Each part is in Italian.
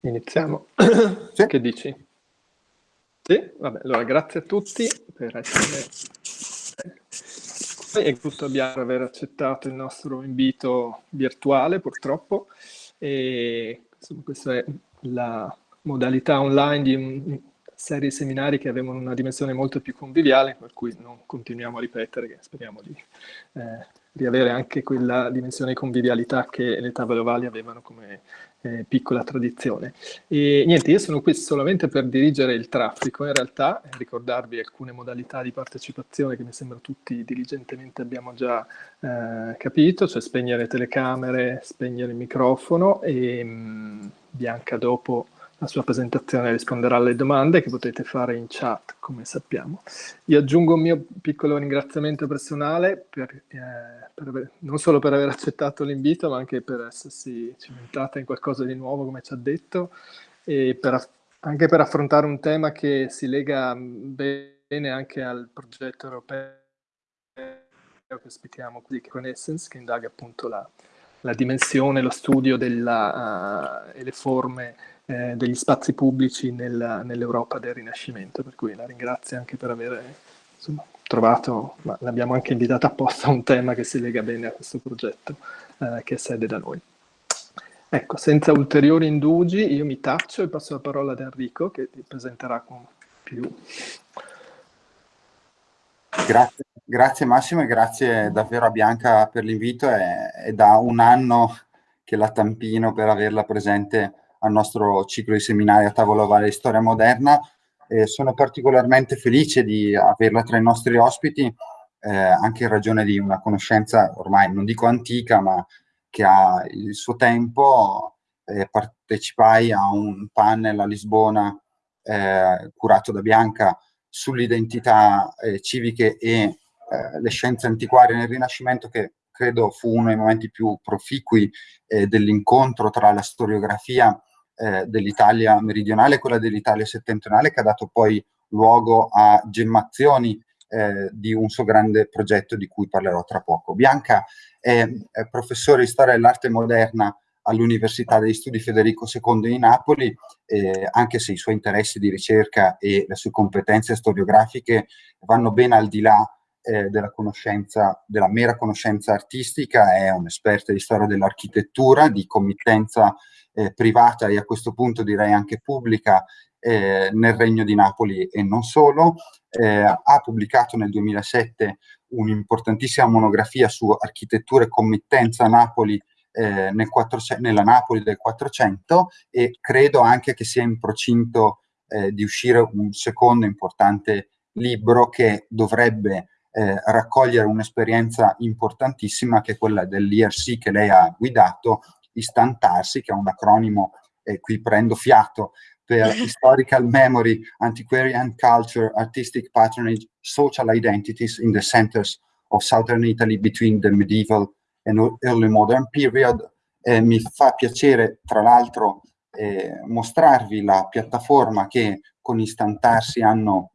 Iniziamo. Sì. Che dici? Sì? Vabbè, allora grazie a tutti per essere qui e giusto abbiamo aver accettato il nostro invito virtuale purtroppo e insomma, questa è la modalità online di una serie di seminari che avevano una dimensione molto più conviviale per cui non continuiamo a ripetere che speriamo di eh, riavere anche quella dimensione di convivialità che le tavole ovali avevano come eh, piccola tradizione. E niente, io sono qui solamente per dirigere il traffico, in realtà, ricordarvi alcune modalità di partecipazione che mi sembra tutti diligentemente abbiamo già eh, capito, cioè spegnere le telecamere, spegnere il microfono e mh, mm, Bianca dopo la sua presentazione risponderà alle domande che potete fare in chat, come sappiamo. Io aggiungo un mio piccolo ringraziamento personale, per, eh, per aver, non solo per aver accettato l'invito, ma anche per essersi cimentata in qualcosa di nuovo, come ci ha detto, e per, anche per affrontare un tema che si lega bene anche al progetto europeo che ospitiamo qui, Essence, che indaga appunto la, la dimensione, lo studio della, uh, e le forme eh, degli spazi pubblici nel, nell'Europa del Rinascimento, per cui la ringrazio anche per aver insomma, trovato, ma l'abbiamo anche invitata apposta un tema che si lega bene a questo progetto eh, che è sede da noi. Ecco, senza ulteriori indugi io mi taccio e passo la parola ad Enrico che ti presenterà con più... Grazie, grazie Massimo e grazie davvero a Bianca per l'invito, è, è da un anno che la tampino per averla presente al nostro ciclo di seminari a tavola ovale di storia moderna. Eh, sono particolarmente felice di averla tra i nostri ospiti, eh, anche in ragione di una conoscenza ormai non dico antica, ma che ha il suo tempo. Eh, partecipai a un panel a Lisbona eh, curato da Bianca sull'identità eh, civiche e eh, le scienze antiquarie nel Rinascimento che credo fu uno dei momenti più proficui eh, dell'incontro tra la storiografia eh, dell'Italia meridionale e quella dell'Italia settentrionale che ha dato poi luogo a gemmazioni eh, di un suo grande progetto di cui parlerò tra poco. Bianca è, è professore di storia dell'arte moderna all'Università degli Studi Federico II di Napoli, eh, anche se i suoi interessi di ricerca e le sue competenze storiografiche vanno ben al di là eh, della della mera conoscenza artistica, è un'esperta di storia dell'architettura, di committenza eh, privata e a questo punto direi anche pubblica eh, nel Regno di Napoli e non solo. Eh, ha pubblicato nel 2007 un'importantissima monografia su architettura e committenza a Napoli eh, nel 400, nella Napoli del 400 e credo anche che sia in procinto eh, di uscire un secondo importante libro che dovrebbe eh, raccogliere un'esperienza importantissima che è quella dell'IRC che lei ha guidato istantarsi, che è un acronimo, e qui prendo fiato, per Historical Memory, Antiquarian Culture, Artistic Patronage, Social Identities in the Centers of Southern Italy between the Medieval and Early Modern Period. Eh, mi fa piacere, tra l'altro, eh, mostrarvi la piattaforma che con Istantarsi hanno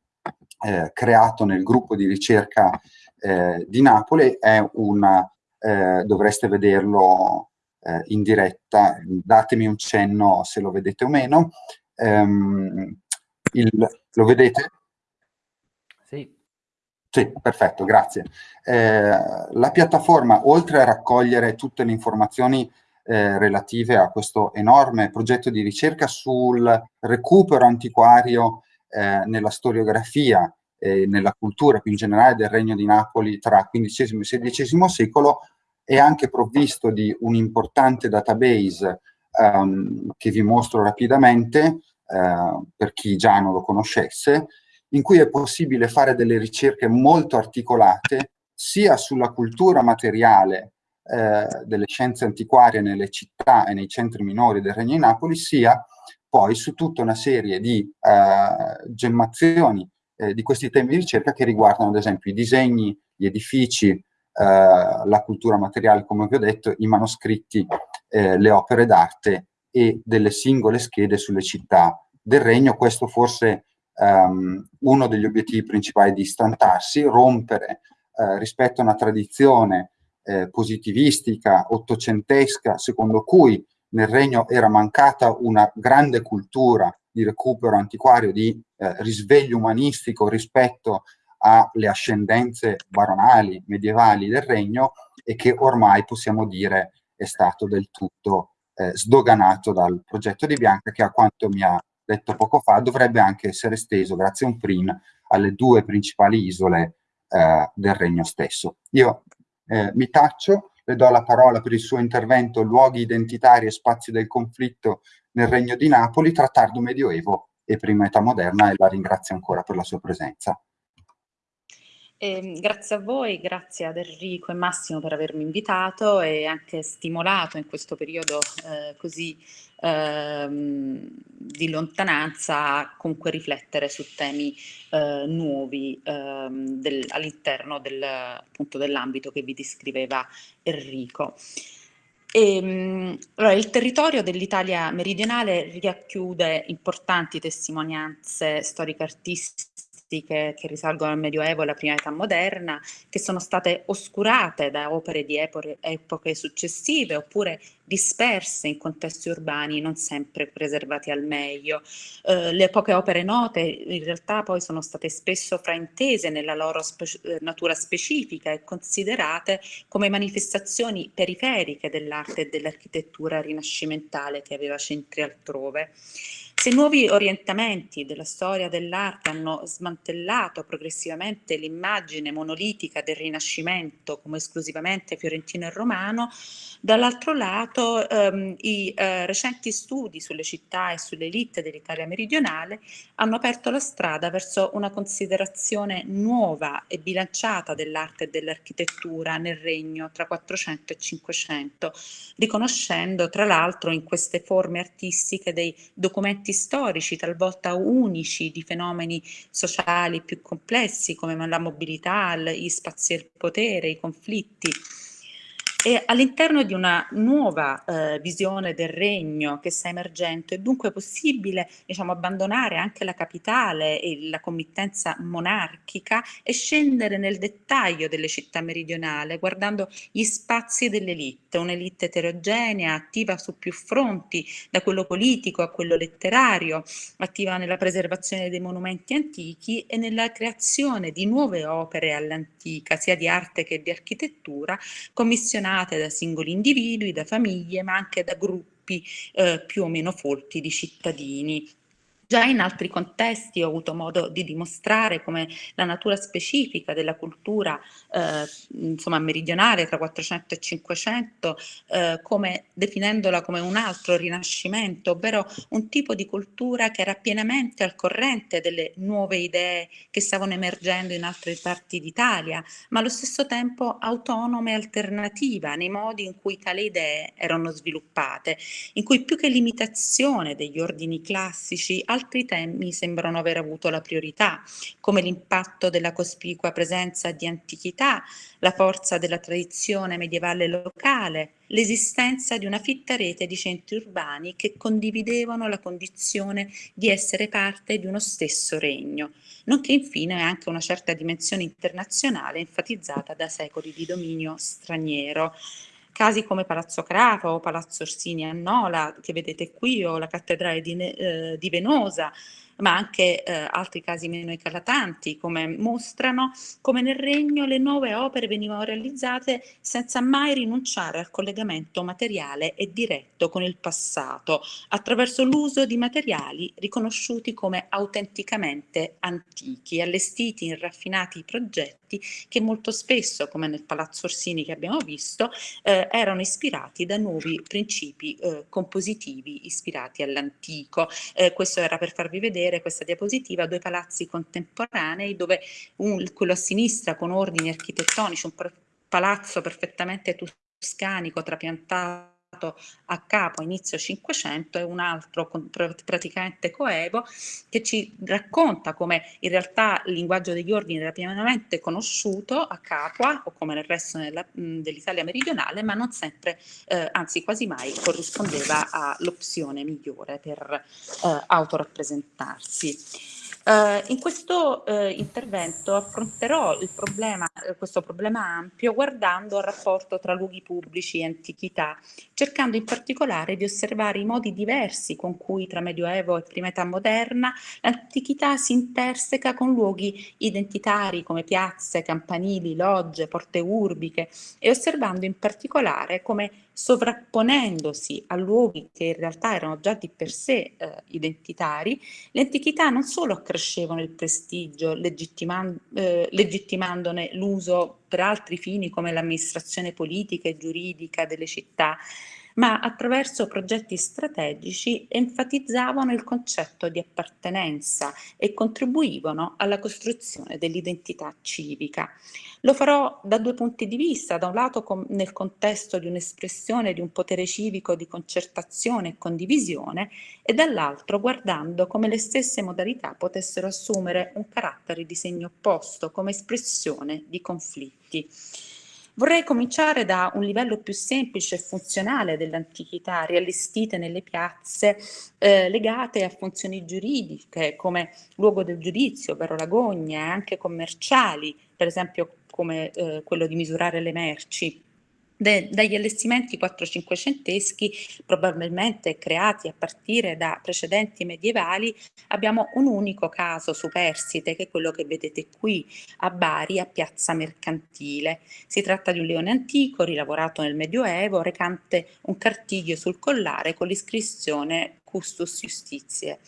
eh, creato nel gruppo di ricerca eh, di Napoli. È una, eh, dovreste vederlo eh, in diretta, datemi un cenno se lo vedete o meno. Um, il, lo vedete? Sì. Sì, perfetto, grazie. Eh, la piattaforma, oltre a raccogliere tutte le informazioni eh, relative a questo enorme progetto di ricerca sul recupero antiquario eh, nella storiografia e nella cultura più in generale del Regno di Napoli tra XV e XVI secolo, è anche provvisto di un importante database um, che vi mostro rapidamente, uh, per chi già non lo conoscesse, in cui è possibile fare delle ricerche molto articolate sia sulla cultura materiale eh, delle scienze antiquarie nelle città e nei centri minori del Regno di Napoli, sia poi su tutta una serie di eh, gemmazioni eh, di questi temi di ricerca che riguardano ad esempio i disegni, gli edifici, la cultura materiale, come vi ho detto, i manoscritti, eh, le opere d'arte e delle singole schede sulle città del regno. Questo forse um, uno degli obiettivi principali di istantarsi, rompere eh, rispetto a una tradizione eh, positivistica, ottocentesca, secondo cui nel regno era mancata una grande cultura di recupero antiquario, di eh, risveglio umanistico rispetto alle ascendenze baronali, medievali del regno e che ormai possiamo dire è stato del tutto eh, sdoganato dal progetto di Bianca che a quanto mi ha detto poco fa dovrebbe anche essere esteso grazie a un PRIN alle due principali isole eh, del regno stesso. Io eh, mi taccio, le do la parola per il suo intervento Luoghi identitari e spazi del conflitto nel regno di Napoli tra tardo medioevo e prima età moderna e la ringrazio ancora per la sua presenza. Eh, grazie a voi, grazie ad Enrico e Massimo per avermi invitato e anche stimolato in questo periodo eh, così eh, di lontananza a comunque riflettere su temi eh, nuovi ehm, del, all'interno del, dell'ambito che vi descriveva Enrico. E, ehm, allora, il territorio dell'Italia meridionale racchiude importanti testimonianze storico-artistiche artistiche che risalgono al Medioevo e alla prima età moderna, che sono state oscurate da opere di epoche, epoche successive oppure disperse in contesti urbani non sempre preservati al meglio. Eh, le poche opere note in realtà poi sono state spesso fraintese nella loro spe eh, natura specifica e considerate come manifestazioni periferiche dell'arte e dell'architettura rinascimentale che aveva centri altrove. Se nuovi orientamenti della storia dell'arte hanno smantellato progressivamente l'immagine monolitica del Rinascimento come esclusivamente fiorentino e romano, dall'altro lato ehm, i eh, recenti studi sulle città e sulle elite dell'Italia meridionale hanno aperto la strada verso una considerazione nuova e bilanciata dell'arte e dell'architettura nel regno tra 400 e 500, riconoscendo tra l'altro in queste forme artistiche dei documenti storici, talvolta unici, di fenomeni sociali più complessi come la mobilità, gli spazi del potere, i conflitti. E all'interno di una nuova eh, visione del regno che sta emergendo è dunque possibile diciamo, abbandonare anche la capitale e la committenza monarchica e scendere nel dettaglio delle città meridionali, guardando gli spazi dell'elite, un'elite eterogenea, attiva su più fronti, da quello politico a quello letterario, attiva nella preservazione dei monumenti antichi e nella creazione di nuove opere all'antica, sia di arte che di architettura, commissionate formate da singoli individui, da famiglie, ma anche da gruppi eh, più o meno folti di cittadini. Già in altri contesti ho avuto modo di dimostrare come la natura specifica della cultura eh, insomma, meridionale tra 400 e 500, eh, come, definendola come un altro rinascimento, ovvero un tipo di cultura che era pienamente al corrente delle nuove idee che stavano emergendo in altre parti d'Italia, ma allo stesso tempo autonoma e alternativa nei modi in cui tali idee erano sviluppate, in cui più che limitazione degli ordini classici, altri temi sembrano aver avuto la priorità, come l'impatto della cospicua presenza di antichità, la forza della tradizione medievale locale, l'esistenza di una fitta rete di centri urbani che condividevano la condizione di essere parte di uno stesso regno, nonché infine anche una certa dimensione internazionale enfatizzata da secoli di dominio straniero. Casi come Palazzo Crapa o Palazzo Orsini a Nola, che vedete qui, o la cattedrale di, eh, di Venosa, ma anche eh, altri casi meno eclatanti, come mostrano come nel regno le nuove opere venivano realizzate senza mai rinunciare al collegamento materiale e diretto con il passato, attraverso l'uso di materiali riconosciuti come autenticamente antichi, allestiti in raffinati progetti che molto spesso, come nel Palazzo Orsini che abbiamo visto, eh, erano ispirati da nuovi principi eh, compositivi ispirati all'antico. Eh, questo era per farvi vedere questa diapositiva due palazzi contemporanei dove un, quello a sinistra con ordini architettonici, un palazzo perfettamente toscanico trapiantato a capo inizio 500 e un altro praticamente coevo che ci racconta come in realtà il linguaggio degli ordini era pienamente conosciuto a Capua o come nel resto dell'Italia meridionale ma non sempre, eh, anzi quasi mai corrispondeva all'opzione migliore per eh, autorappresentarsi. Uh, in questo uh, intervento affronterò problema, uh, questo problema ampio guardando al rapporto tra luoghi pubblici e antichità, cercando in particolare di osservare i modi diversi con cui tra Medioevo e prima età moderna l'antichità si interseca con luoghi identitari come piazze, campanili, logge, porte urbiche e osservando in particolare come sovrapponendosi a luoghi che in realtà erano già di per sé eh, identitari, le antichità non solo accrescevano il prestigio, legittiman eh, legittimandone l'uso per altri fini come l'amministrazione politica e giuridica delle città, ma attraverso progetti strategici enfatizzavano il concetto di appartenenza e contribuivano alla costruzione dell'identità civica. Lo farò da due punti di vista, da un lato nel contesto di un'espressione di un potere civico di concertazione e condivisione e dall'altro guardando come le stesse modalità potessero assumere un carattere di segno opposto come espressione di conflitti. Vorrei cominciare da un livello più semplice e funzionale dell'antichità, riallestite nelle piazze eh, legate a funzioni giuridiche come luogo del giudizio, ovvero la gogna, e anche commerciali, per esempio come eh, quello di misurare le merci. De, dagli allestimenti 4-500eschi, probabilmente creati a partire da precedenti medievali, abbiamo un unico caso superstite, che è quello che vedete qui a Bari, a Piazza Mercantile. Si tratta di un leone antico, rilavorato nel Medioevo, recante un cartiglio sul collare con l'iscrizione Custus Justitiae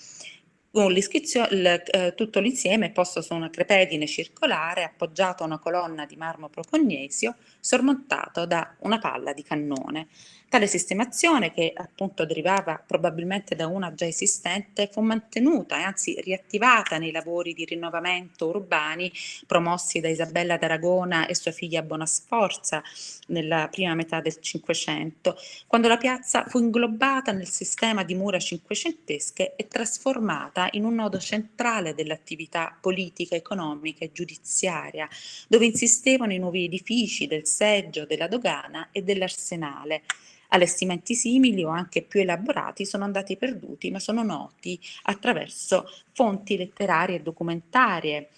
con l'iscrizione, eh, tutto l'insieme è posto su una crepedine circolare appoggiato a una colonna di marmo procognesio sormontato da una palla di cannone. Tale sistemazione, che appunto derivava probabilmente da una già esistente, fu mantenuta e anzi riattivata nei lavori di rinnovamento urbani promossi da Isabella d'Aragona e sua figlia Bonasforza nella prima metà del Cinquecento, quando la piazza fu inglobata nel sistema di mura cinquecentesche e trasformata in un nodo centrale dell'attività politica, economica e giudiziaria, dove insistevano i nuovi edifici del seggio, della dogana e dell'arsenale. Allestimenti simili o anche più elaborati sono andati perduti, ma sono noti attraverso fonti letterarie e documentarie.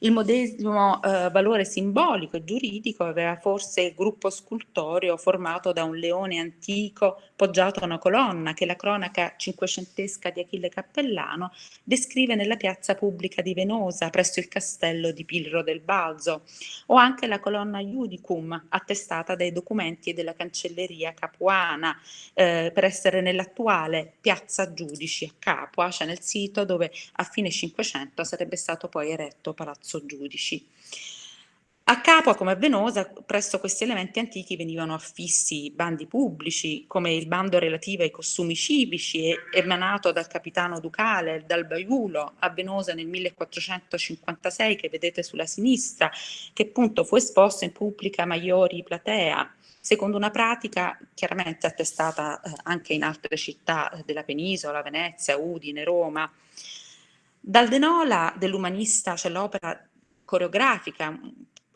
Il medesimo eh, valore simbolico e giuridico aveva forse il gruppo scultoreo formato da un leone antico poggiato a una colonna che la cronaca cinquecentesca di Achille Cappellano descrive nella piazza pubblica di Venosa presso il castello di Pilro del Balzo, o anche la colonna Iudicum attestata dai documenti della cancelleria capuana eh, per essere nell'attuale piazza Giudici a Capua, cioè nel sito dove a fine Cinquecento sarebbe stato poi eretto Palazzo palazzo giudici. A Capua, come a Venosa, presso questi elementi antichi venivano affissi bandi pubblici, come il bando relativo ai costumi civici, emanato dal capitano ducale, dal Baiulo, a Venosa nel 1456, che vedete sulla sinistra, che appunto fu esposto in pubblica Maiori Platea, secondo una pratica chiaramente attestata eh, anche in altre città eh, della penisola, Venezia, Udine, Roma. Dal Denola dell'umanista c'è l'opera coreografica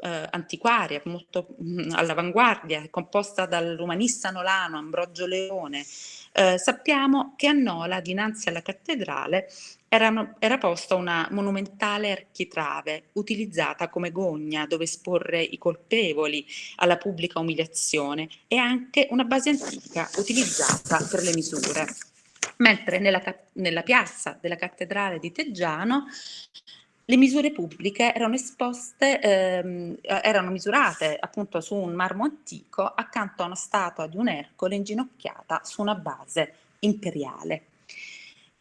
eh, antiquaria, molto mh, all'avanguardia, composta dall'umanista nolano Ambrogio Leone. Eh, sappiamo che a Nola, dinanzi alla cattedrale, era, era, posta una monumentale architrave utilizzata come gogna dove esporre i colpevoli alla pubblica umiliazione e anche una base antica utilizzata per le misure mentre nella, nella piazza della cattedrale di Teggiano le misure pubbliche erano esposte, ehm, erano misurate appunto su un marmo antico accanto a una statua di un Ercole inginocchiata su una base imperiale.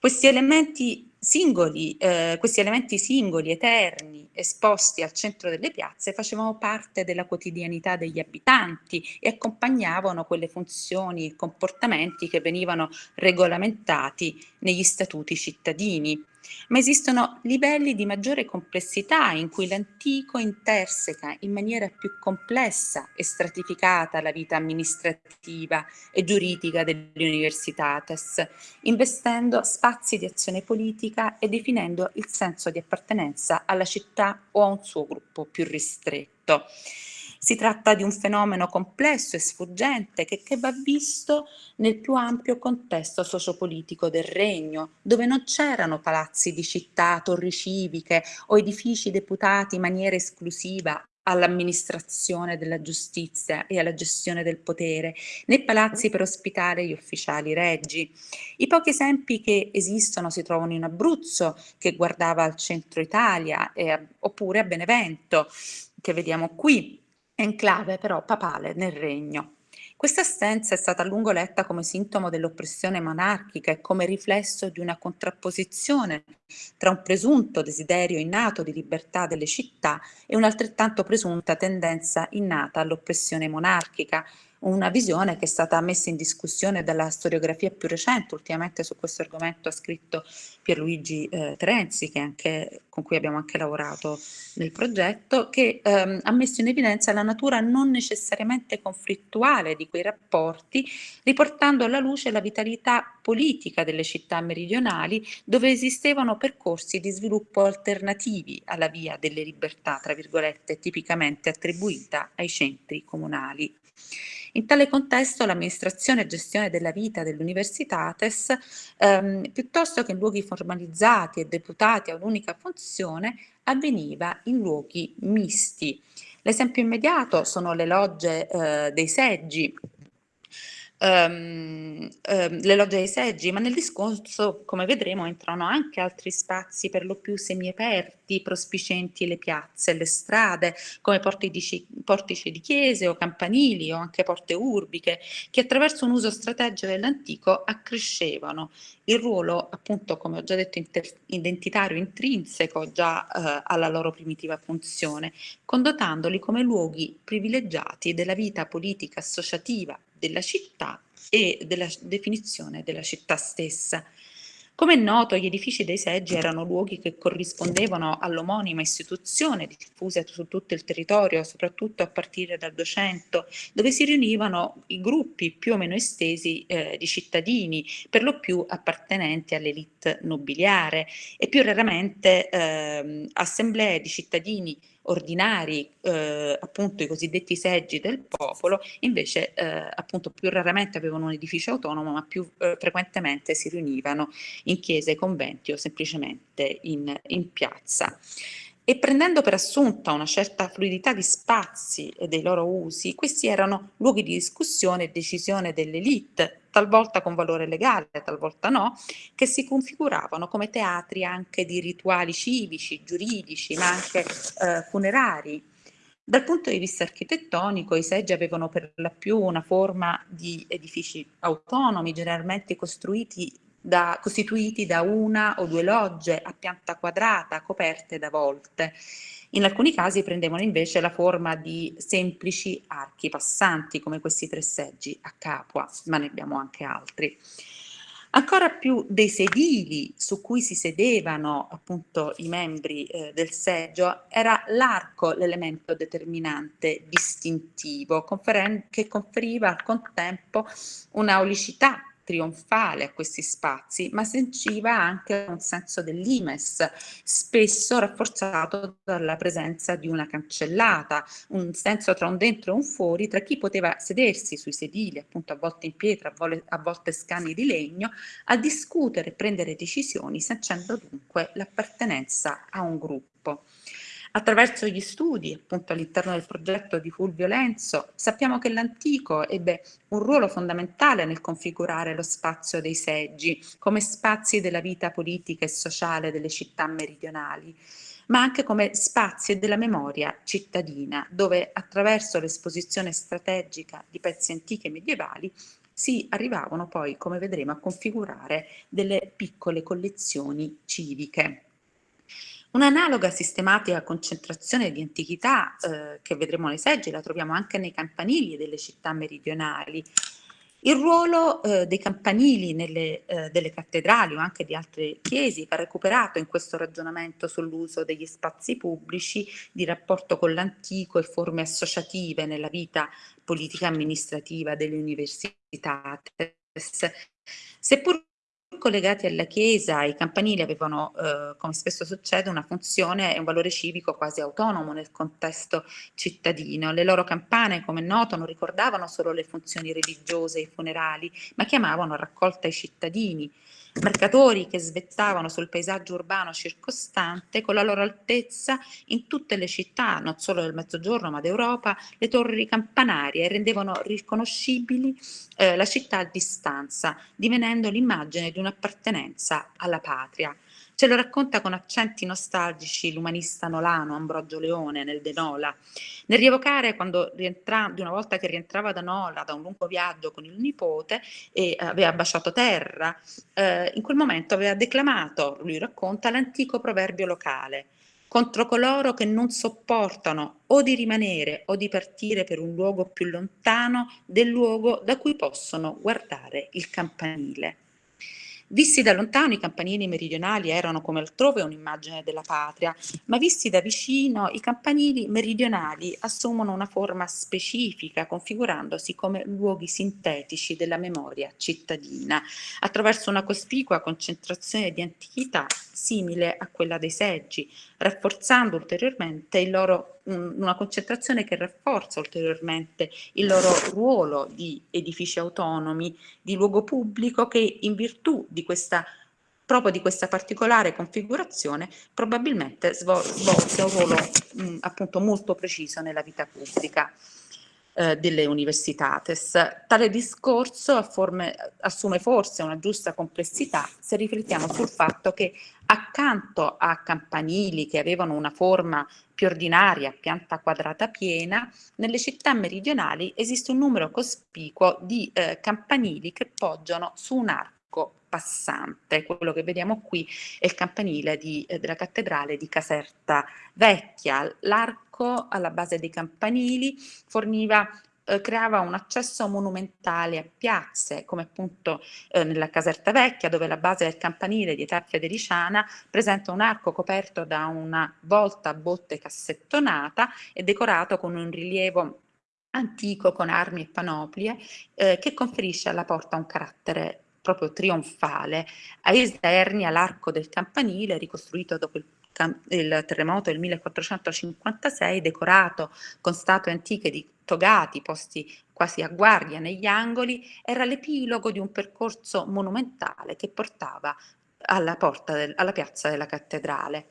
Questi elementi singoli, eh, questi elementi singoli, eterni, esposti al centro delle piazze, facevano parte della quotidianità degli abitanti e accompagnavano quelle funzioni e comportamenti che venivano regolamentati negli statuti cittadini ma esistono livelli di maggiore complessità in cui l'antico interseca in maniera più complessa e stratificata la vita amministrativa e giuridica delle universitates, investendo spazi di azione politica e definendo il senso di appartenenza alla città o a un suo gruppo più ristretto. Si tratta di un fenomeno complesso e sfuggente che, che va visto nel più ampio contesto sociopolitico del regno, dove non c'erano palazzi di città, torri civiche o edifici deputati in maniera esclusiva all'amministrazione della giustizia e alla gestione del potere, né palazzi per ospitare gli ufficiali reggi. I pochi esempi che esistono si trovano in Abruzzo, che guardava al centro Italia, eh, oppure a Benevento, che vediamo qui, enclave però papale nel regno. Questa assenza è stata a lungo letta come sintomo dell'oppressione monarchica e come riflesso di una contrapposizione tra un presunto desiderio innato di libertà delle città e un'altrettanto presunta tendenza innata all'oppressione monarchica, una visione che è stata messa in discussione dalla storiografia più recente, ultimamente su questo argomento ha scritto Pierluigi eh, Terenzi, anche, con cui abbiamo anche lavorato nel progetto, che ehm, ha messo in evidenza la natura non necessariamente conflittuale di quei rapporti, riportando alla luce la vitalità politica delle città meridionali, dove esistevano percorsi di sviluppo alternativi alla via delle libertà, tra virgolette, tipicamente attribuita ai centri comunali. In tale contesto l'amministrazione e gestione della vita dell'Universitates, ehm, piuttosto che in luoghi formalizzati e deputati a un'unica funzione, avveniva in luoghi misti. L'esempio immediato sono le logge eh, dei seggi um, um, le logge dei seggi, ma nel discorso, come vedremo, entrano anche altri spazi per lo più semiaperti, prospicenti le piazze, le strade, come portici, portici di chiese o campanili o anche porte urbiche, che attraverso un uso strategico dell'antico accrescevano il ruolo, appunto, come ho già detto, identitario intrinseco già eh, alla loro primitiva funzione, condotandoli come luoghi privilegiati della vita politica associativa della città e della definizione della città stessa. Come è noto, gli edifici dei seggi erano luoghi che corrispondevano all'omonima istituzione diffusa su tutto il territorio, soprattutto a partire dal 200, dove si riunivano i gruppi più o meno estesi eh, di cittadini, per lo più appartenenti all'elite nobiliare e più raramente eh, assemblee di cittadini ordinari, eh, appunto i cosiddetti seggi del popolo, invece eh, appunto più raramente avevano un edificio autonomo, ma più eh, frequentemente si riunivano in chiese, conventi o semplicemente in, in piazza. E prendendo per assunta una certa fluidità di spazi e dei loro usi, questi erano luoghi di discussione e decisione dell'elite, talvolta con valore legale, talvolta no, che si configuravano come teatri anche di rituali civici, giuridici, ma anche eh, funerari. Dal punto di vista architettonico i seggi avevano per la più una forma di edifici autonomi, generalmente costruiti da, costituiti da una o due logge a pianta quadrata coperte da volte. In alcuni casi prendevano invece la forma di semplici archi passanti come questi tre seggi a Capua, ma ne abbiamo anche altri. Ancora più dei sedili su cui si sedevano appunto i membri eh, del seggio era l'arco l'elemento determinante distintivo che conferiva al contempo un'aulicità trionfale a questi spazi, ma sentiva anche un senso dell'imes, spesso rafforzato dalla presenza di una cancellata, un senso tra un dentro e un fuori, tra chi poteva sedersi sui sedili, appunto a volte in pietra, a, volte, a volte scani di legno, a discutere e prendere decisioni, sancendo dunque l'appartenenza a un gruppo. Attraverso gli studi, appunto all'interno del progetto di Fulvio Lenzo, sappiamo che l'antico ebbe un ruolo fondamentale nel configurare lo spazio dei seggi come spazi della vita politica e sociale delle città meridionali ma anche come spazi della memoria cittadina, dove attraverso l'esposizione strategica di pezzi antichi e medievali si arrivavano poi, come vedremo, a configurare delle piccole collezioni civiche. Un'analoga sistematica concentrazione di antichità eh, che vedremo nei seggi la troviamo anche nei campanili delle città meridionali. Il ruolo eh, dei campanili nelle, eh, delle cattedrali o anche di altre chiesi va recuperato in questo ragionamento sull'uso degli spazi pubblici di rapporto con l'antico e forme associative nella vita politica amministrativa delle università. Seppur collegati alla chiesa, i campanili avevano, eh, come spesso succede, una funzione e un valore civico quasi autonomo nel contesto cittadino. Le loro campane, come noto, non ricordavano solo le funzioni religiose e i funerali, ma chiamavano a raccolta i cittadini, mercatori che svettavano sul paesaggio urbano circostante con la loro altezza in tutte le città, non solo del Mezzogiorno ma d'Europa, le torri campanarie rendevano riconoscibili eh, la città a distanza, divenendo l'immagine di un'appartenenza alla patria. Ce lo racconta con accenti nostalgici l'umanista nolano Ambrogio Leone nel De Nola. Nel rievocare quando rientra, di una volta che rientrava da Nola da un lungo viaggio con il nipote e aveva baciato terra, eh, in quel momento aveva declamato, lui racconta, l'antico proverbio locale contro coloro che non sopportano o di rimanere o di partire per un luogo più lontano del luogo da cui possono guardare il campanile. Visti da lontano i campanili meridionali erano come altrove un'immagine della patria, ma visti da vicino i campanili meridionali assumono una forma specifica, configurandosi come luoghi sintetici della memoria cittadina, attraverso una cospicua concentrazione di antichità simile a quella dei seggi, rafforzando ulteriormente il loro una concentrazione che rafforza ulteriormente il loro ruolo di edifici autonomi, di luogo pubblico che in virtù di questa proprio di questa particolare configurazione probabilmente svolse un ruolo mh, appunto molto preciso nella vita pubblica eh, delle universitates. Tale discorso forme, assume forse una giusta complessità se riflettiamo sul fatto che accanto a campanili che avevano una forma più ordinaria, pianta quadrata piena, nelle città meridionali esiste un numero cospicuo di eh, campanili che poggiano su un arco passante. Quello che vediamo qui è il campanile di, eh, della cattedrale di Caserta Vecchia. L'arco alla base dei campanili forniva eh, creava un accesso monumentale a piazze, come appunto eh, nella Caserta Vecchia, dove la base del campanile di età federiciana presenta un arco coperto da una volta a botte cassettonata e decorato con un rilievo antico con armi e panoplie eh, che conferisce alla porta un carattere proprio trionfale. Ai esterni, all'arco del campanile, ricostruito dopo il il terremoto del 1456, decorato con statue antiche di togati posti quasi a guardia negli angoli, era l'epilogo di un percorso monumentale che portava alla, del, alla piazza della cattedrale.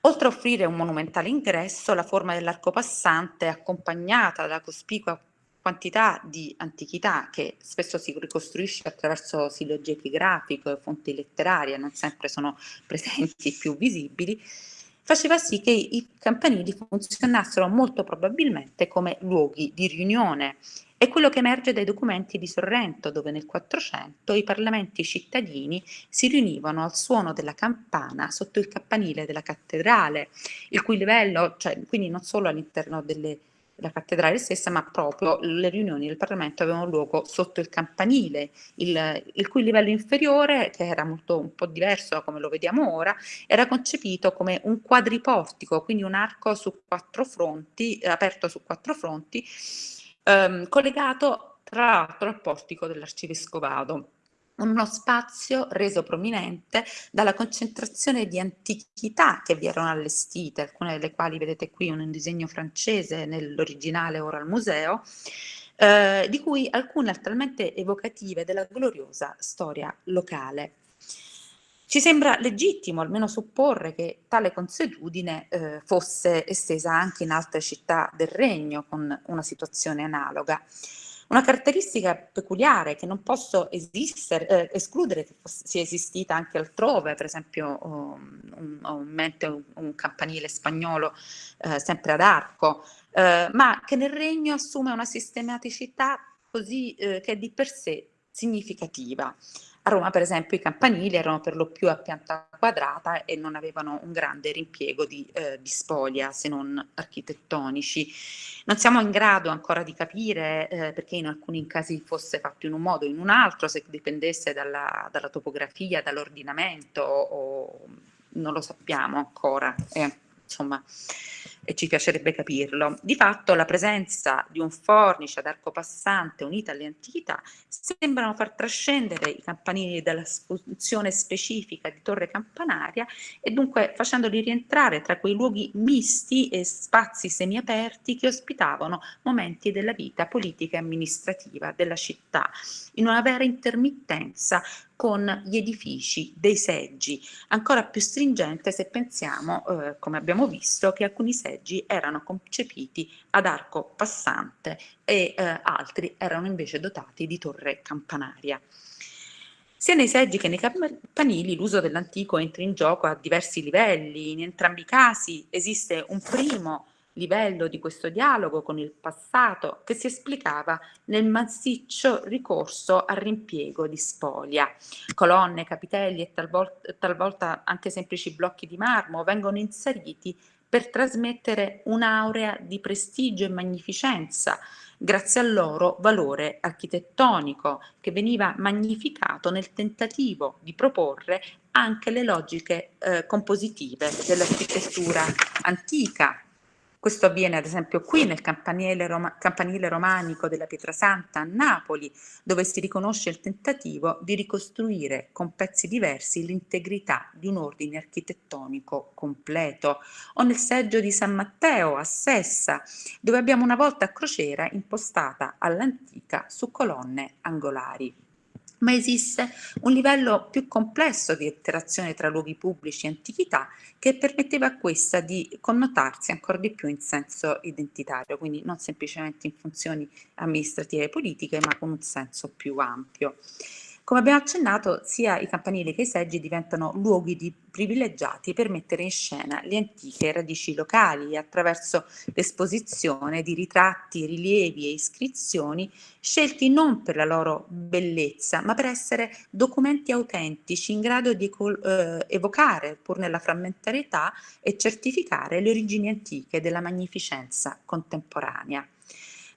Oltre a offrire un monumentale ingresso, la forma dell'arco passante, accompagnata dalla cospicua quantità di antichità che spesso si ricostruisce attraverso sillogie epigrafiche e fonti letterarie, non sempre sono presenti più visibili, faceva sì che i campanili funzionassero molto probabilmente come luoghi di riunione. È quello che emerge dai documenti di Sorrento, dove nel 400 i parlamenti cittadini si riunivano al suono della campana sotto il campanile della cattedrale, il cui livello, cioè, quindi non solo all'interno delle la cattedrale stessa, ma proprio le riunioni del Parlamento avevano luogo sotto il campanile, il, il, cui livello inferiore, che era molto un po' diverso da come lo vediamo ora, era concepito come un quadriportico, quindi un arco su quattro fronti, aperto su quattro fronti, ehm, collegato tra l'altro al portico dell'arcivescovado uno spazio reso prominente dalla concentrazione di antichità che vi erano allestite, alcune delle quali vedete qui un disegno francese nell'originale ora al museo, eh, di cui alcune talmente evocative della gloriosa storia locale. Ci sembra legittimo almeno supporre che tale consuetudine eh, fosse estesa anche in altre città del regno con una situazione analoga. Una caratteristica peculiare che non posso eh, escludere che sia esistita anche altrove, per esempio um, ho in mente un, un campanile spagnolo eh, sempre ad arco, eh, ma che nel regno assume una sistematicità così eh, che di per sé significativa. A Roma, per esempio, i campanili erano per lo più a pianta quadrata e non avevano un grande rimpiego di, eh, di spoglia, se non architettonici. Non siamo in grado ancora di capire eh, perché in alcuni casi fosse fatto in un modo o in un altro, se dipendesse dalla, dalla topografia, dall'ordinamento o non lo sappiamo ancora. Eh, insomma, e ci piacerebbe capirlo. Di fatto la presenza di un fornice ad arco passante unita alle antichità sembrano far trascendere i campanili dalla funzione specifica di torre campanaria e dunque facendoli rientrare tra quei luoghi misti e spazi semiaperti che ospitavano momenti della vita politica e amministrativa della città, in una vera intermittenza con gli edifici dei seggi, ancora più stringente se pensiamo, eh, come abbiamo visto, che alcuni seggi erano concepiti ad arco passante e eh, altri erano invece dotati di torre campanaria. Sia nei seggi che nei campanili l'uso dell'antico entra in gioco a diversi livelli, in entrambi i casi esiste un primo livello di questo dialogo con il passato che si esplicava nel massiccio ricorso al rimpiego di spoglia. Colonne, capitelli e talvolta, talvolta anche semplici blocchi di marmo vengono inseriti per trasmettere un'aurea di prestigio e magnificenza, grazie al loro valore architettonico, che veniva magnificato nel tentativo di proporre anche le logiche eh, compositive dell'architettura antica, questo avviene ad esempio qui nel campanile, Roma campanile romanico della Pietrasanta a Napoli, dove si riconosce il tentativo di ricostruire con pezzi diversi l'integrità di un ordine architettonico completo, o nel seggio di San Matteo a Sessa, dove abbiamo una volta a crociera impostata all'antica su colonne angolari ma esiste un livello più complesso di interazione tra luoghi pubblici e antichità che permetteva a questa di connotarsi ancora di più in senso identitario, quindi non semplicemente in funzioni amministrative e politiche, ma con un senso più ampio. Come abbiamo accennato, sia i campanili che i seggi diventano luoghi di privilegiati per mettere in scena le antiche radici locali attraverso l'esposizione di ritratti, rilievi e iscrizioni scelti non per la loro bellezza, ma per essere documenti autentici in grado di eh, evocare, pur nella frammentarietà, e certificare le origini antiche della magnificenza contemporanea.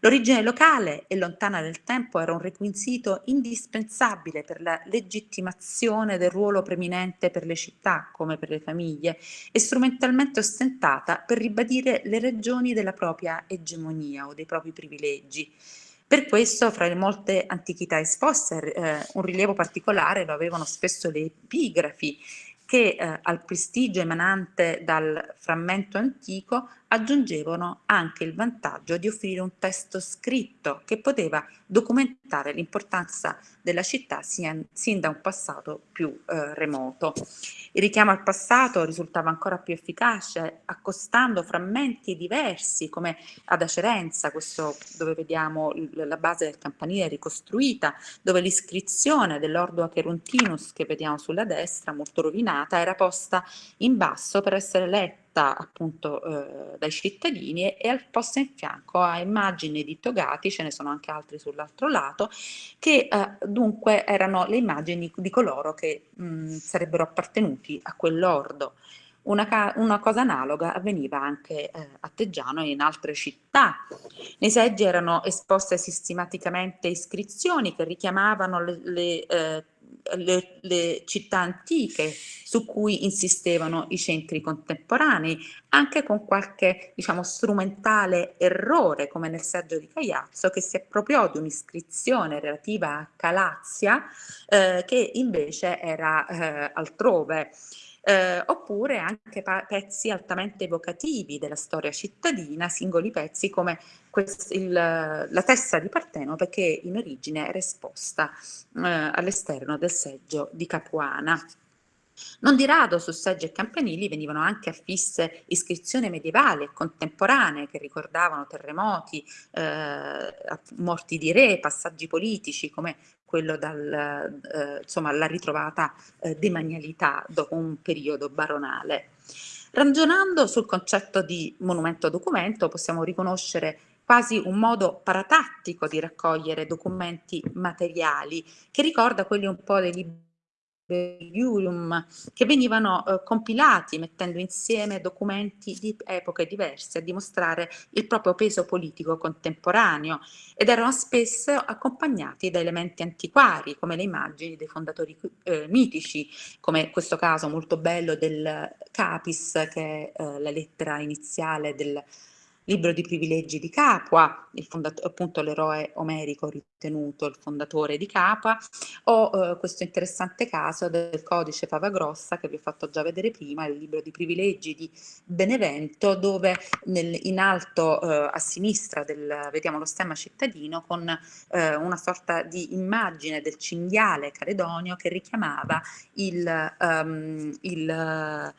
L'origine locale e lontana nel tempo era un requisito indispensabile per la legittimazione del ruolo preminente per le città, come per le famiglie, e strumentalmente ostentata per ribadire le ragioni della propria egemonia o dei propri privilegi. Per questo, fra le molte antichità esposte, eh, un rilievo particolare lo avevano spesso le epigrafi, che eh, al prestigio emanante dal frammento antico aggiungevano anche il vantaggio di offrire un testo scritto che poteva documentare l'importanza della città sin, sin da un passato più eh, remoto. Il richiamo al passato risultava ancora più efficace accostando frammenti diversi come ad Acerenza, questo dove vediamo la base del campanile ricostruita, dove l'iscrizione dell'ordo Acherontinus che vediamo sulla destra, molto rovinata, era posta in basso per essere letta fatta appunto eh, dai cittadini e, al posto in fianco a immagini di togati, ce ne sono anche altri sull'altro lato, che eh, dunque erano le immagini di coloro che mh, sarebbero appartenuti a quell'ordo. Una, una, cosa analoga avveniva anche eh, a Teggiano e in altre città. Nei seggi erano esposte sistematicamente iscrizioni che richiamavano le, le eh, le, le, città antiche su cui insistevano i centri contemporanei, anche con qualche diciamo, strumentale errore, come nel saggio di Cagliazzo, che si appropriò di un'iscrizione relativa a Calazia, eh, che invece era eh, altrove eh, oppure anche pezzi altamente evocativi della storia cittadina, singoli pezzi come il, la testa di Partenope che in origine era esposta eh, all'esterno del seggio di Capuana. Non di rado su seggi e campanili venivano anche affisse iscrizioni medievali e contemporanee che ricordavano terremoti, eh, morti di re, passaggi politici come quello dalla eh, ritrovata eh, demanialità dopo un periodo baronale. Ragionando sul concetto di monumento documento possiamo riconoscere quasi un modo paratattico di raccogliere documenti materiali che ricorda quelli un po' dei libri Iurium, che venivano eh, compilati mettendo insieme documenti di epoche diverse a dimostrare il proprio peso politico contemporaneo ed erano spesso accompagnati da elementi antiquari come le immagini dei fondatori eh, mitici, come questo caso molto bello del Capis che è eh, la lettera iniziale del libro di privilegi di Capua, appunto l'eroe omerico ritenuto il fondatore di Capua, o eh, questo interessante caso del codice Favagrossa che vi ho fatto già vedere prima, il libro di privilegi di Benevento, dove nel, in alto eh, a sinistra del, vediamo lo stemma cittadino con eh, una sorta di immagine del cinghiale caledonio che richiamava il, um, il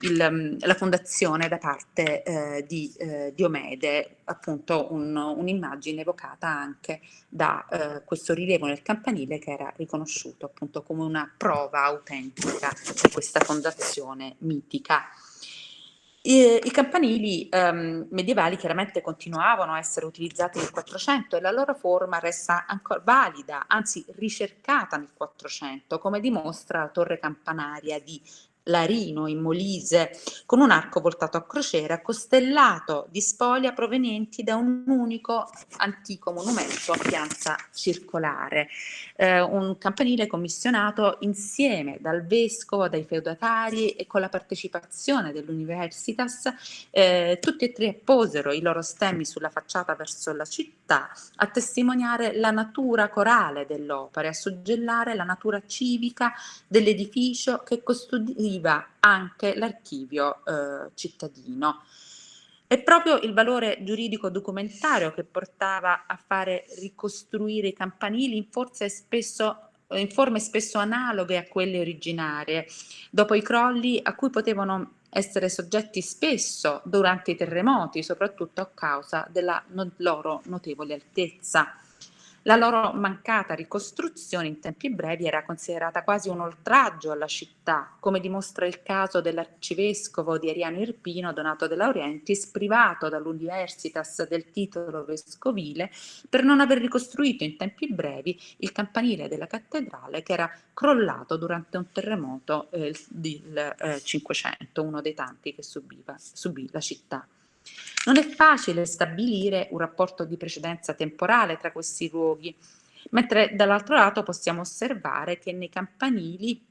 il, mm, la fondazione da parte eh, di eh, Diomede, appunto un, un'immagine evocata anche da eh, questo rilievo nel campanile che era riconosciuto appunto come una prova autentica di questa fondazione mitica. I, i campanili um, medievali chiaramente continuavano a essere utilizzati nel 400 e la loro forma resta ancora valida, anzi ricercata nel 400, come dimostra la torre campanaria di Larino in Molise, con un arco voltato a crociera costellato di spoglia provenienti da un unico antico monumento a piazza circolare, eh, un campanile commissionato insieme dal vescovo, dai feudatari e con la partecipazione dell'Universitas, eh, tutti e tre apposero i loro stemmi sulla facciata verso la città a testimoniare la natura corale dell'opera e a suggellare la natura civica dell'edificio che custodiva arriva anche l'archivio eh, cittadino. È proprio il valore giuridico documentario che portava a fare ricostruire i campanili in, spesso, in forme spesso analoghe a quelle originarie, dopo i crolli a cui potevano essere soggetti spesso durante i terremoti, soprattutto a causa della loro notevole altezza. La loro mancata ricostruzione in tempi brevi era considerata quasi un oltraggio alla città, come dimostra il caso dell'arcivescovo di Ariano Irpino, Donato De Laurentiis, privato dall'Universitas del titolo vescovile per non aver ricostruito in tempi brevi il campanile della cattedrale che era crollato durante un terremoto eh, del eh, 500, uno dei tanti che subiva, subì la città. Non è facile stabilire un rapporto di precedenza temporale tra questi luoghi, mentre dall'altro lato possiamo osservare che nei campanili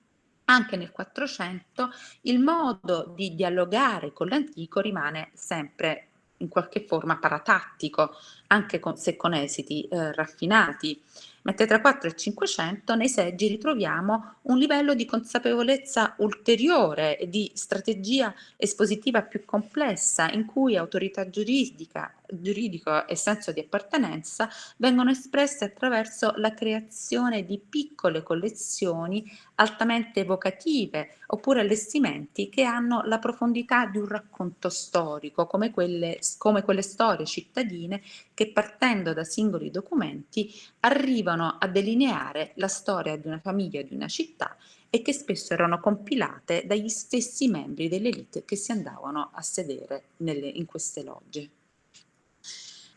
anche nel 400 il modo di dialogare con l'antico rimane sempre in qualche forma paratattico, anche con, se con esiti eh, raffinati mentre tra 4 e 500 nei seggi ritroviamo un livello di consapevolezza ulteriore e di strategia espositiva più complessa in cui autorità giuridica, giuridico e senso di appartenenza vengono espresse attraverso la creazione di piccole collezioni altamente evocative oppure allestimenti che hanno la profondità di un racconto storico come quelle, come quelle storie cittadine che partendo da singoli documenti arrivano a delineare la storia di una famiglia, di una città e che spesso erano compilate dagli stessi membri dell'elite che si andavano a sedere nelle, in queste logge.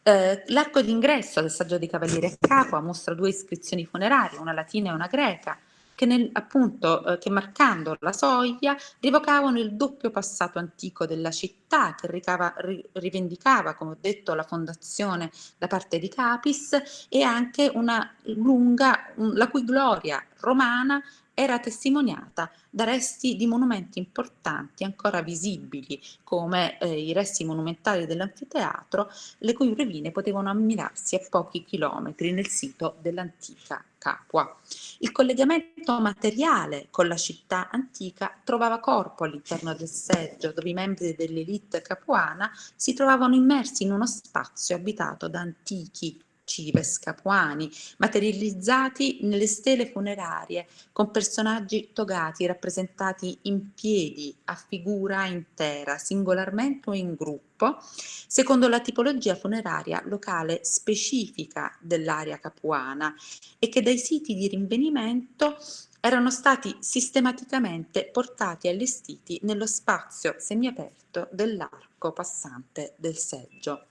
Eh, L'arco d'ingresso del saggio dei Cavalieri a Capua mostra due iscrizioni funerarie, una latina e una greca, che, nel, appunto, eh, che marcando la soglia rivocavano il doppio passato antico della città che ricava, ri, rivendicava, come ho detto, la fondazione da parte di Capis e anche una lunga, un, la cui gloria romana era testimoniata da resti di monumenti importanti ancora visibili come eh, i resti monumentali dell'anfiteatro le cui rovine potevano ammirarsi a pochi chilometri nel sito dell'antica Capua. Il collegamento materiale con la città antica trovava corpo all'interno del seggio dove i membri dell'elite capuana si trovavano immersi in uno spazio abitato da antichi cives capuani, materializzati nelle stele funerarie con personaggi togati rappresentati in piedi a figura intera, singolarmente o in gruppo, secondo la tipologia funeraria locale specifica dell'area capuana e che dai siti di rinvenimento erano stati sistematicamente portati e allestiti nello spazio semiaperto dell'arco passante del seggio.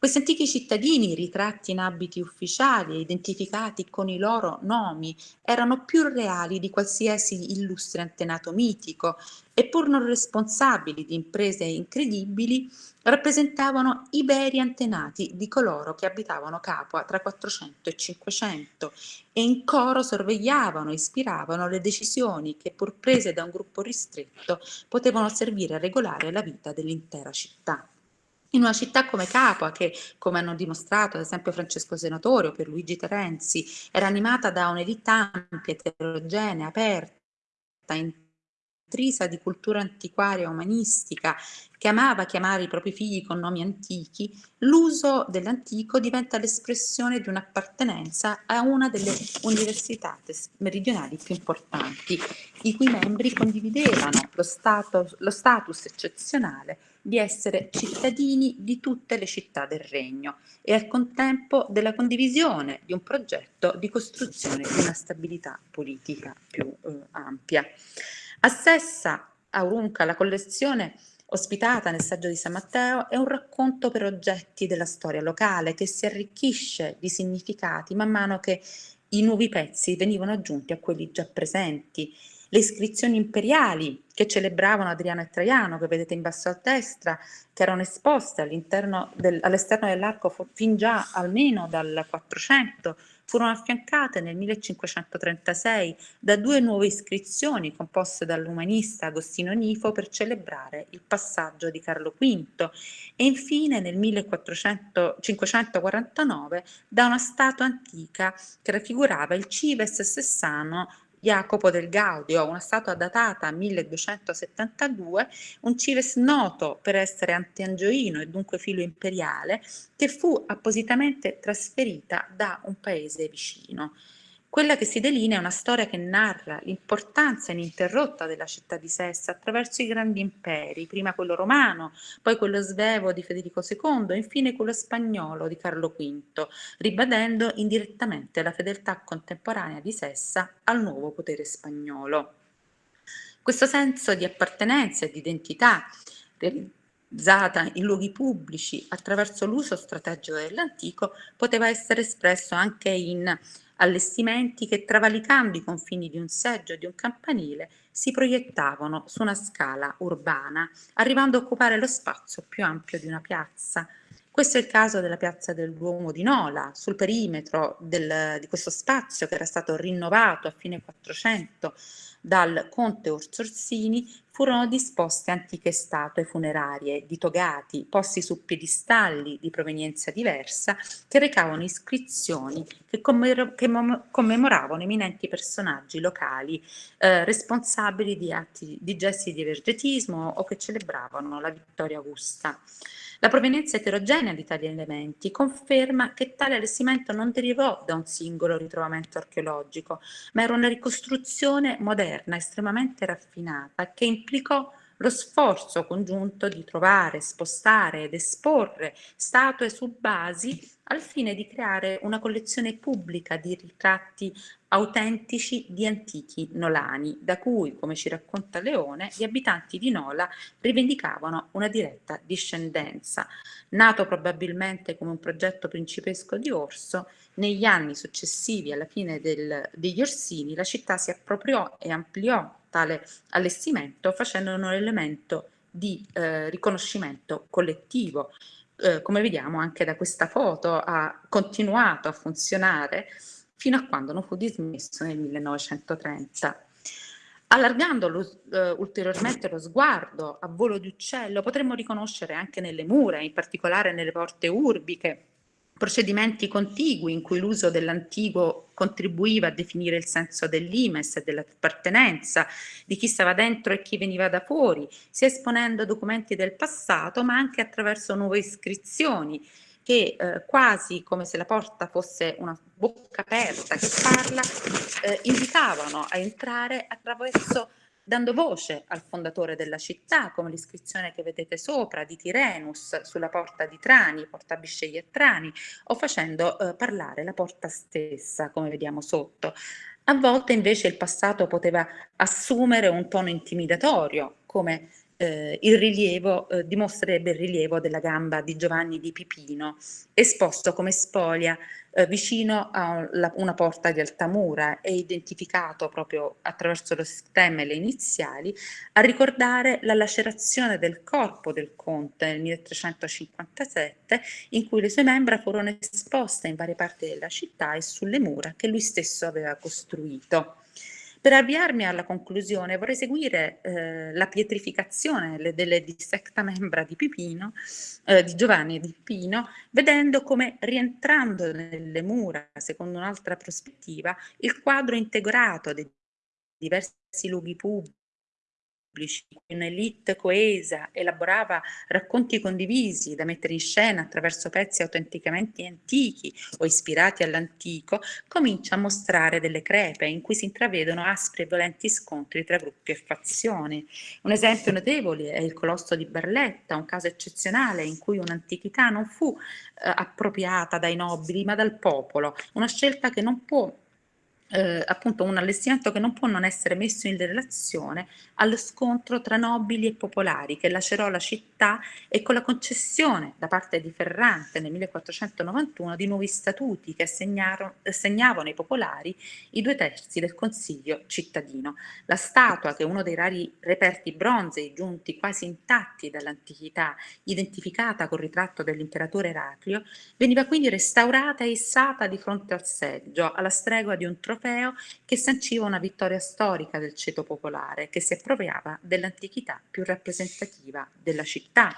Questi antichi cittadini, ritratti in abiti ufficiali e identificati con i loro nomi, erano più reali di qualsiasi illustre antenato mitico e pur non responsabili di imprese incredibili, rappresentavano i veri antenati di coloro che abitavano Capua tra 400 e 500 e in coro sorvegliavano e ispiravano le decisioni che pur prese da un gruppo ristretto potevano servire a regolare la vita dell'intera città. In una città come Capua, che come hanno dimostrato ad esempio Francesco Senatore o Pierluigi Terenzi, era animata da un'elite ampia, eterogenea, aperta, intrisa di cultura antiquaria umanistica, che amava chiamare i propri figli con nomi antichi, l'uso dell'antico diventa l'espressione di un'appartenenza a una delle università meridionali più importanti, i cui membri condividevano lo, stato, lo status eccezionale di essere cittadini di tutte le città del regno e al contempo della condivisione di un progetto di costruzione di una stabilità politica più eh, ampia. A Sessa, Aurunca, la collezione ospitata nel saggio di San Matteo è un racconto per oggetti della storia locale che si arricchisce di significati man mano che i nuovi pezzi venivano aggiunti a quelli già presenti le iscrizioni imperiali che celebravano Adriano e Traiano, che vedete in basso a destra, che erano esposte all'esterno del, dell'arco fin già almeno dal 400, furono affiancate nel 1536 da due nuove iscrizioni composte dall'umanista Agostino Nifo per celebrare il passaggio di Carlo V. E infine nel 1549 da una statua antica che raffigurava il Cives Sessano Jacopo del Gaudio, una statua datata 1272, un cives noto per essere antiangioino e dunque filo imperiale, che fu appositamente trasferita da un paese vicino. Quella che si delinea è una storia che narra l'importanza ininterrotta della città di Sessa attraverso i grandi imperi, prima quello romano, poi quello svevo di Federico II e infine quello spagnolo di Carlo V, ribadendo indirettamente la fedeltà contemporanea di Sessa al nuovo potere spagnolo. Questo senso di appartenenza e di identità realizzata in luoghi pubblici attraverso l'uso strategico dell'antico poteva essere espresso anche in allestimenti che travalicando i confini di un seggio e di un campanile si proiettavano su una scala urbana, arrivando a occupare lo spazio più ampio di una piazza. Questo è il caso della piazza del Duomo di Nola, sul perimetro del, di questo spazio che era stato rinnovato a fine 400 dal conte Orsorsini furono disposte antiche statue funerarie di togati posti su piedistalli di provenienza diversa che recavano iscrizioni che, commemoravano eminenti personaggi locali eh, responsabili di atti di gesti di vergetismo o che celebravano la vittoria augusta. La provenienza eterogenea di tali elementi conferma che tale allestimento non derivò da un singolo ritrovamento archeologico, ma era una ricostruzione moderna estremamente raffinata che implicò lo sforzo congiunto di trovare, spostare ed esporre statue su basi al fine di creare una collezione pubblica di ritratti autentici di antichi nolani, da cui, come ci racconta Leone, gli abitanti di Nola rivendicavano una diretta discendenza. Nato probabilmente come un progetto principesco di Orso, negli anni successivi alla fine del, degli Orsini la città si appropriò e ampliò tale allestimento facendone un elemento di eh, riconoscimento collettivo. Eh, come vediamo anche da questa foto ha continuato a funzionare fino a quando non fu dismesso nel 1930. Allargando lo, uh, ulteriormente lo sguardo a volo di uccello, potremmo riconoscere anche nelle mura, in particolare nelle porte urbiche, procedimenti contigui in cui l'uso dell'antico contribuiva a definire il senso dell'imes e dell'appartenenza, di chi stava dentro e chi veniva da fuori, sia esponendo documenti del passato, ma anche attraverso nuove iscrizioni, che eh, quasi come se la porta fosse una bocca aperta che parla, eh, invitavano a entrare attraverso dando voce al fondatore della città, come l'iscrizione che vedete sopra di Tirenus sulla porta di Trani, porta Bisceglie e Trani, o facendo eh, parlare la porta stessa, come vediamo sotto. A volte invece il passato poteva assumere un tono intimidatorio, come eh, il rilievo, eh, dimostrerebbe il rilievo della gamba di Giovanni di Pipino, esposto come spoglia eh, vicino a una porta di Altamura e identificato proprio attraverso lo stemma e le iniziali, a ricordare la lacerazione del corpo del conte nel 1357, in cui le sue membra furono esposte in varie parti della città e sulle mura che lui stesso aveva costruito. Per avviarmi alla conclusione vorrei seguire eh, la pietrificazione le, delle dissecta membra di Pipino, eh, di Giovanni di Pipino, vedendo come rientrando nelle mura, secondo un'altra prospettiva, il quadro integrato dei diversi luoghi pubblici, un'elite coesa elaborava racconti condivisi da mettere in scena attraverso pezzi autenticamente antichi o ispirati all'antico, comincia a mostrare delle crepe in cui si intravedono aspri e violenti scontri tra gruppi e fazioni. Un esempio notevole è il Colosso di Barletta, un caso eccezionale in cui un'antichità non fu eh, appropriata dai nobili ma dal popolo, una scelta che non può eh, appunto un allestimento che non può non essere messo in relazione allo scontro tra nobili e popolari che lacerò la città e con la concessione da parte di Ferrante nel 1491 di nuovi statuti che assegnavano ai popolari i due terzi del consiglio cittadino. La statua, che è uno dei rari reperti bronzei giunti quasi intatti dall'antichità, identificata col ritratto dell'imperatore Eraclio, veniva quindi restaurata e issata di fronte al seggio, alla stregua di un trofeo trofeo che sanciva una vittoria storica del ceto popolare che si appropriava dell'antichità più rappresentativa della città.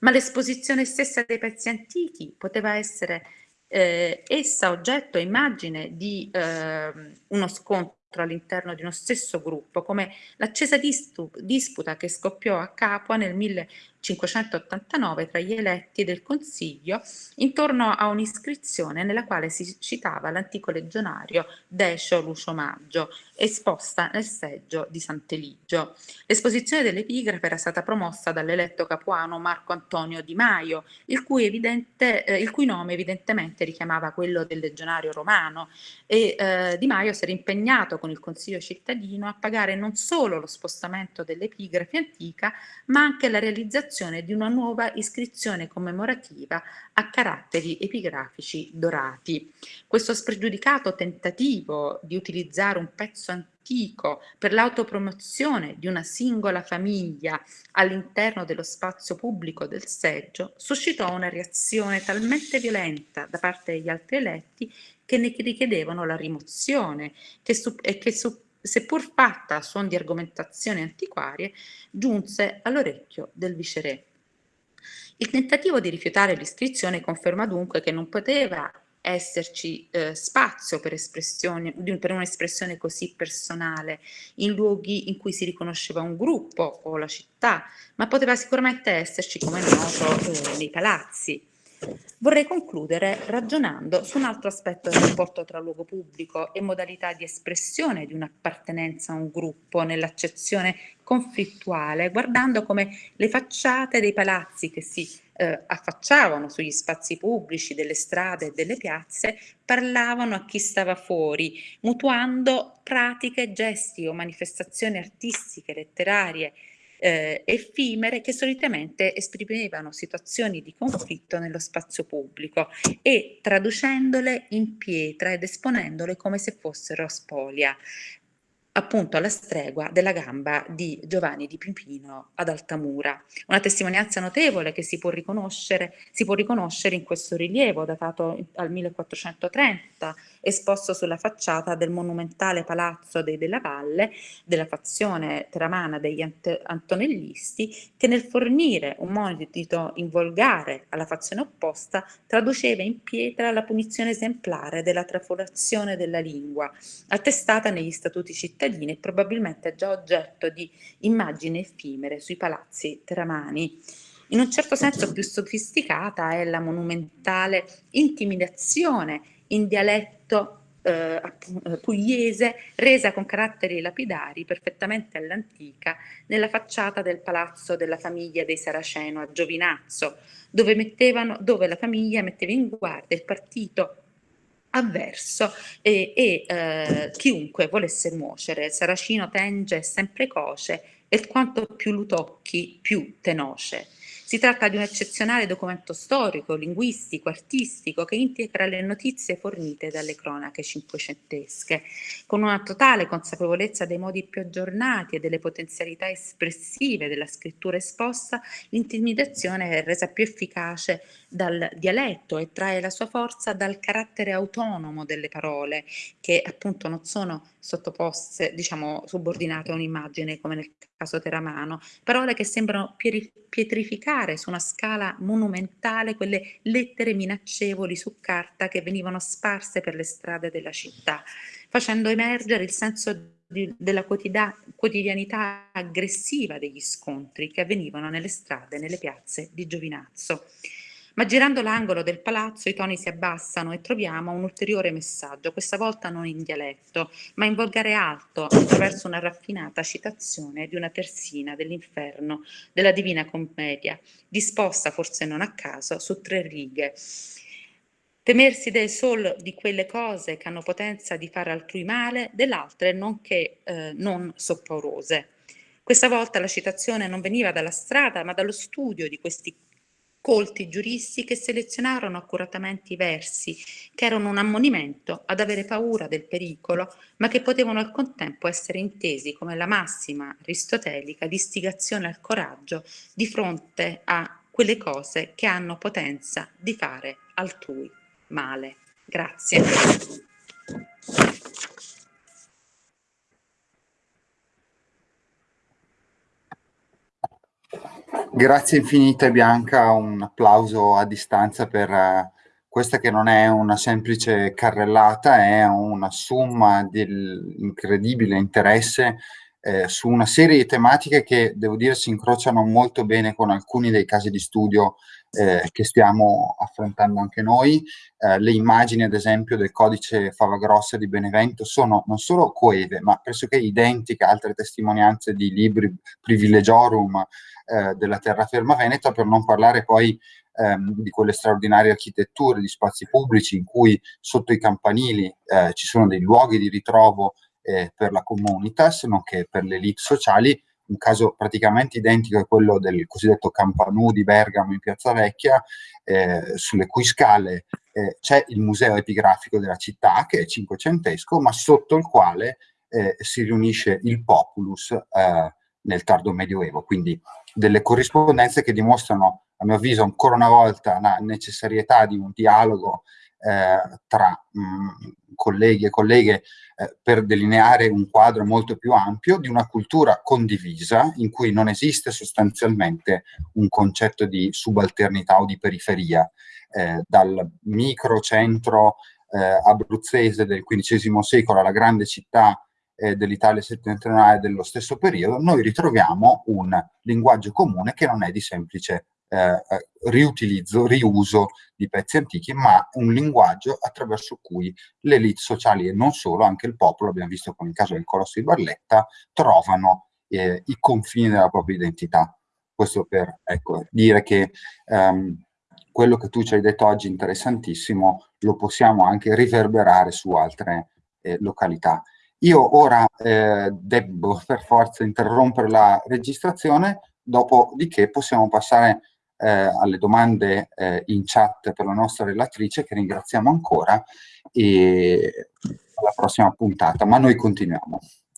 Ma l'esposizione stessa dei pezzi antichi poteva essere eh, essa oggetto e immagine di eh, uno scontro all'interno di uno stesso gruppo, come l'accesa disputa che scoppiò a Capua nel 1589 tra gli eletti del Consiglio intorno a un'iscrizione nella quale si citava l'antico legionario Decio Lucio Maggio, esposta nel seggio di Sant'Eligio. L'esposizione dell'epigrafe era stata promossa dall'eletto capuano Marco Antonio Di Maio, il cui, evidente, eh, il cui nome evidentemente richiamava quello del legionario romano e eh, Di Maio si era impegnato con il Consiglio cittadino a pagare non solo lo spostamento dell'epigrafe antica, ma anche la realizzazione realizzazione di una nuova iscrizione commemorativa a caratteri epigrafici dorati. Questo spregiudicato tentativo di utilizzare un pezzo antico per l'autopromozione di una singola famiglia all'interno dello spazio pubblico del seggio suscitò una reazione talmente violenta da parte degli altri eletti che ne richiedevano la rimozione che e che su, seppur fatta a suon di argomentazioni antiquarie, giunse all'orecchio del viceré. Il tentativo di rifiutare l'iscrizione conferma dunque che non poteva esserci eh, spazio per, per un'espressione così personale in luoghi in cui si riconosceva un gruppo o la città, ma poteva sicuramente esserci, come noto, eh, nei palazzi. Vorrei concludere ragionando su un altro aspetto del rapporto tra luogo pubblico e modalità di espressione di un'appartenenza a un gruppo nell'accezione conflittuale, guardando come le facciate dei palazzi che si eh, affacciavano sugli spazi pubblici, delle strade e delle piazze, parlavano a chi stava fuori, mutuando pratiche, gesti o manifestazioni artistiche, letterarie, eh, effimere che solitamente esprimevano situazioni di conflitto nello spazio pubblico e traducendole in pietra ed esponendole come se fossero spolia appunto alla stregua della gamba di Giovanni di Pipino ad Altamura. Una testimonianza notevole che si può riconoscere, si può riconoscere in questo rilievo datato al 1430, esposto sulla facciata del monumentale palazzo dei Della Valle, della fazione teramana degli Antonellisti, che nel fornire un monito in volgare alla fazione opposta traduceva in pietra la punizione esemplare della trafolazione della lingua, attestata negli statuti cittadini e probabilmente già oggetto di immagini effimere sui palazzi teramani. In un certo senso più sofisticata è la monumentale intimidazione in dialetto eh, eh, pugliese resa con caratteri lapidari perfettamente all'antica nella facciata del palazzo della famiglia dei Saraceno a Giovinazzo, dove, mettevano, dove la famiglia metteva in guardia il partito avverso e, e eh, chiunque volesse nuocere. Saracino tenge sempre coce e quanto più lo tocchi, più te noce. Si tratta di un eccezionale documento storico, linguistico, artistico che integra le notizie fornite dalle cronache cinquecentesche, con una totale consapevolezza dei modi più aggiornati e delle potenzialità espressive della scrittura esposta, l'intimidazione è resa più efficace dal dialetto e trae la sua forza dal carattere autonomo delle parole, che appunto non sono sottoposte, diciamo, subordinate a un'immagine come nel caso Teramano, parole che sembrano pietrificare su una scala monumentale quelle lettere minaccevoli su carta che venivano sparse per le strade della città, facendo emergere il senso di, della quotidianità aggressiva degli scontri che avvenivano nelle strade, nelle piazze di Giovinazzo. Ma girando l'angolo del palazzo i toni si abbassano e troviamo un ulteriore messaggio, questa volta non in dialetto, ma in volgare alto, attraverso una raffinata citazione di una terzina dell'inferno della Divina Commedia, disposta forse non a caso su tre righe. Temersi del sol di quelle cose che hanno potenza di fare altrui male, dell'altre nonché eh, non sopporose. Questa volta la citazione non veniva dalla strada, ma dallo studio di questi colti giuristi che selezionarono accuratamente i versi, che erano un ammonimento ad avere paura del pericolo, ma che potevano al contempo essere intesi come la massima aristotelica di istigazione al coraggio di fronte a quelle cose che hanno potenza di fare altrui male. Grazie. Grazie infinite Bianca, un applauso a distanza per uh, questa che non è una semplice carrellata, è una somma dell'incredibile interesse eh, su una serie di tematiche che, devo dire, si incrociano molto bene con alcuni dei casi di studio eh, che stiamo affrontando anche noi. Eh, le immagini, ad esempio, del codice Favagrossa di Benevento sono non solo coeve, ma pressoché identiche a altre testimonianze di libri privilegiorum eh, della terraferma veneta, per non parlare poi ehm, di quelle straordinarie architetture di spazi pubblici in cui sotto i campanili eh, ci sono dei luoghi di ritrovo eh, per la comunitas, nonché per le elite sociali, un caso praticamente identico a quello del cosiddetto Campanù di Bergamo in Piazza Vecchia, eh, sulle cui scale eh, c'è il museo epigrafico della città, che è cinquecentesco, ma sotto il quale eh, si riunisce il populus eh, nel tardo medioevo, quindi delle corrispondenze che dimostrano, a mio avviso, ancora una volta la necessarietà di un dialogo eh, tra mh, mm, colleghi e colleghe eh, per delineare un quadro molto più ampio di una cultura condivisa in cui non esiste sostanzialmente un concetto di subalternità o di periferia. Eh, dal microcentro eh, abruzzese del XV secolo alla grande città eh, dell'Italia settentrionale dello stesso periodo, noi ritroviamo un linguaggio comune che non è di semplice eh, eh, riutilizzo, riuso di pezzi antichi, ma un linguaggio attraverso cui le elite sociali e non solo, anche il popolo, abbiamo visto con il caso del Colosso di Barletta, trovano eh, i confini della propria identità. Questo per ecco, dire che um, quello che tu ci hai detto oggi interessantissimo lo possiamo anche riverberare su altre eh, località. Io ora eh, devo per forza interrompere la registrazione, dopodiché possiamo passare eh, alle domande eh, in chat per la nostra relatrice, che ringraziamo ancora, e alla prossima puntata, ma noi continuiamo.